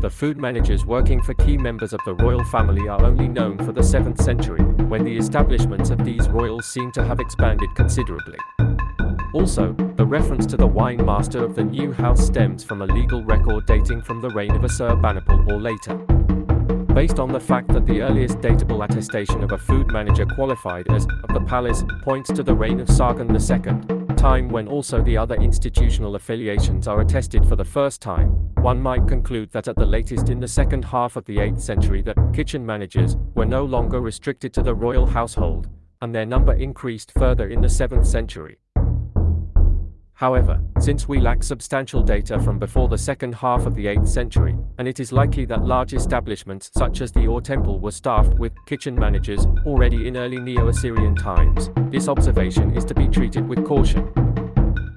the food managers working for key members of the royal family are only known for the 7th century, when the establishments of these royals seem to have expanded considerably. Also, the reference to the wine master of the new house stems from a legal record dating from the reign of Assurbanipal or later. Based on the fact that the earliest datable attestation of a food manager qualified as of the palace points to the reign of Sargon II, time when also the other institutional affiliations are attested for the first time, one might conclude that at the latest in the second half of the 8th century that kitchen managers were no longer restricted to the royal household, and their number increased further in the 7th century. However, since we lack substantial data from before the second half of the 8th century, and it is likely that large establishments such as the Ur Temple were staffed with kitchen managers already in early Neo-Assyrian times, this observation is to be treated with caution.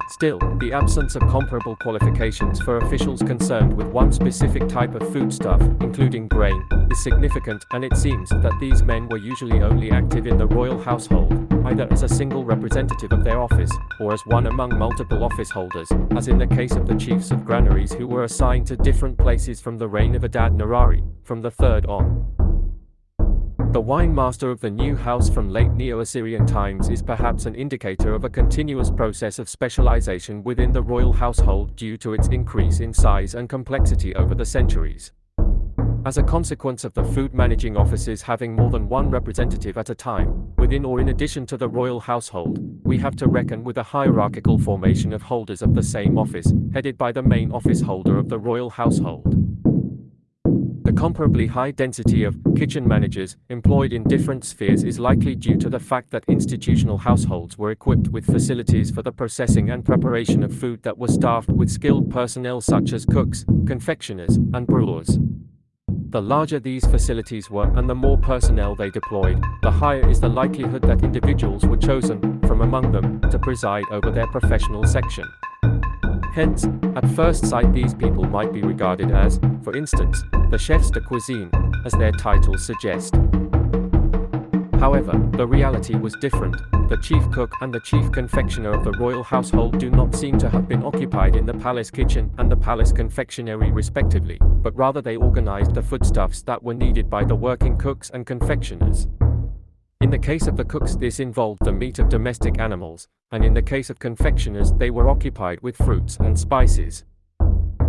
Still, the absence of comparable qualifications for officials concerned with one specific type of foodstuff, including grain, is significant and it seems that these men were usually only active in the royal household, either as a single representative of their office, or as one among multiple office holders, as in the case of the chiefs of granaries who were assigned to different places from the reign of Adad Nirari, from the 3rd on. The wine master of the new house from late Neo-Assyrian times is perhaps an indicator of a continuous process of specialization within the royal household due to its increase in size and complexity over the centuries. As a consequence of the food managing offices having more than one representative at a time, within or in addition to the royal household, we have to reckon with a hierarchical formation of holders of the same office, headed by the main office holder of the royal household comparably high density of kitchen managers employed in different spheres is likely due to the fact that institutional households were equipped with facilities for the processing and preparation of food that were staffed with skilled personnel such as cooks, confectioners, and brewers. The larger these facilities were and the more personnel they deployed, the higher is the likelihood that individuals were chosen from among them to preside over their professional section. Hence, at first sight these people might be regarded as, for instance, the chefs de cuisine, as their titles suggest. However, the reality was different. The chief cook and the chief confectioner of the royal household do not seem to have been occupied in the palace kitchen and the palace confectionery respectively, but rather they organized the foodstuffs that were needed by the working cooks and confectioners. In the case of the cooks this involved the meat of domestic animals, and in the case of confectioners they were occupied with fruits and spices.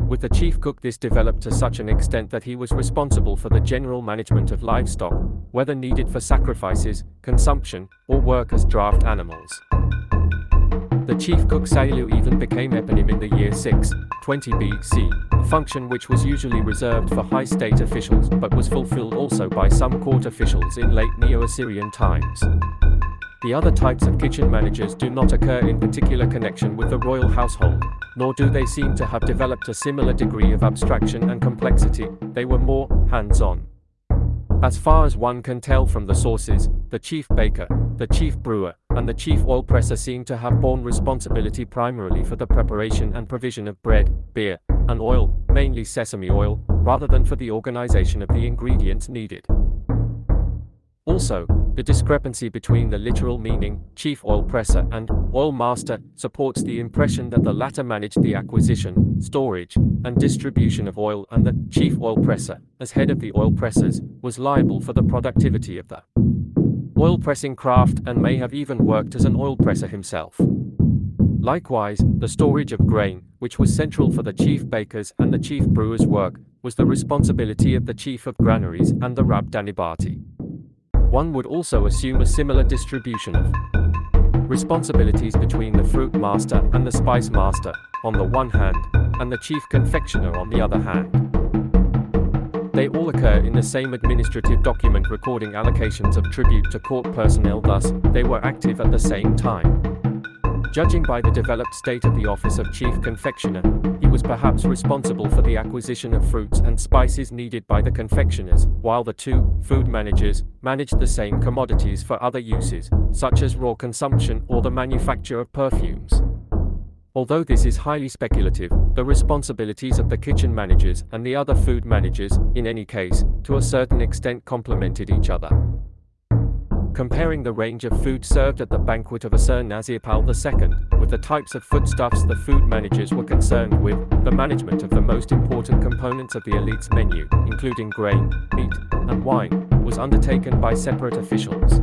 With the chief cook this developed to such an extent that he was responsible for the general management of livestock, whether needed for sacrifices, consumption, or work as draft animals. The chief cook Sailu even became eponym in the year 6, 20 BC, a function which was usually reserved for high state officials but was fulfilled also by some court officials in late Neo-Assyrian times. The other types of kitchen managers do not occur in particular connection with the royal household, nor do they seem to have developed a similar degree of abstraction and complexity, they were more hands-on. As far as one can tell from the sources, the chief baker, the chief brewer, and the chief oil presser seem to have borne responsibility primarily for the preparation and provision of bread, beer, and oil, mainly sesame oil, rather than for the organization of the ingredients needed. Also, the discrepancy between the literal meaning, chief oil presser, and oil master, supports the impression that the latter managed the acquisition, storage, and distribution of oil and the chief oil presser, as head of the oil pressers, was liable for the productivity of the oil pressing craft and may have even worked as an oil presser himself. Likewise, the storage of grain, which was central for the chief baker's and the chief brewer's work, was the responsibility of the chief of granaries and the Rabdanibati. One would also assume a similar distribution of responsibilities between the fruit master and the spice master, on the one hand, and the chief confectioner on the other hand. They all occur in the same administrative document recording allocations of tribute to court personnel thus, they were active at the same time. Judging by the developed state of the office of chief confectioner, he was perhaps responsible for the acquisition of fruits and spices needed by the confectioners, while the two food managers managed the same commodities for other uses, such as raw consumption or the manufacture of perfumes. Although this is highly speculative, the responsibilities of the kitchen managers and the other food managers, in any case, to a certain extent complemented each other. Comparing the range of food served at the banquet of Ashurnasirpal II with the types of foodstuffs the food managers were concerned with, the management of the most important components of the elite's menu, including grain, meat, and wine, was undertaken by separate officials.